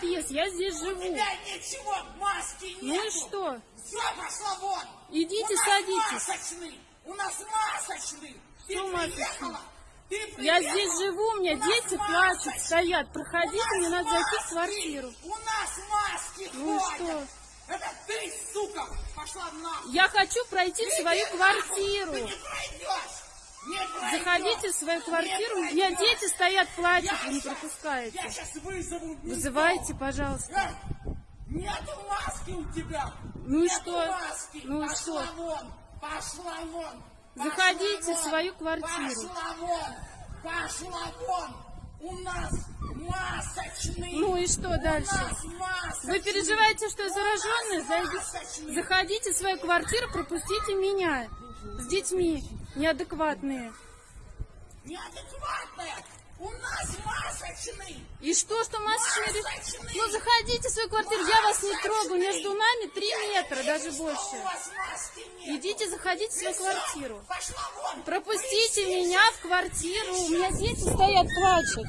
подъезд, я здесь У живу. тебя ничего, маски нет. Ну и что? Все, пошла вон. Идите, У садитесь. масочный. У нас масочный. Ты масочный? приехала? Ты Я здесь живу, у меня У дети масочный. плачут, стоят. Проходите, У мне надо зайти в квартиру. У нас маски Ну ходят. что? Это ты, сука, пошла нахуй. Я хочу пройти в Иди свою квартиру. Ты не пройдешь. Заходите в свою квартиру. У меня дети стоят, плачут, вы не пропускаете. Вызывайте, пожалуйста. Э, Нету маски у тебя. Ну и что? Маски. Ну и что? вон. Пошла вон. Заходите в свою квартиру. Пошла вон. Пошла вон. У нас масочный. Ну и что дальше? Вы переживаете, что я зараженная? Зайдите, заходите в свою квартиру, пропустите меня с детьми неадекватные. Неадекватная. У нас масочный. И что, что масочные... Масочный. Ну заходите в свою квартиру, я вас не трогаю, между нами три метра, даже Что больше. Идите, заходите в свою квартиру. Пропустите меня в квартиру, у меня дети стоят, плачут.